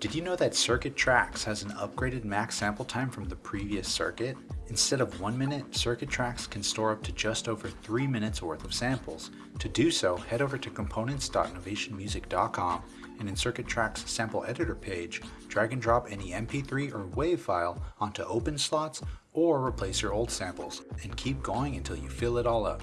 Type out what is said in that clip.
Did you know that Circuit Tracks has an upgraded max sample time from the previous circuit? Instead of one minute, Circuit Tracks can store up to just over three minutes worth of samples. To do so, head over to components.novationmusic.com and in Circuit Tracks sample editor page, drag and drop any MP3 or WAV file onto open slots or replace your old samples, and keep going until you fill it all up.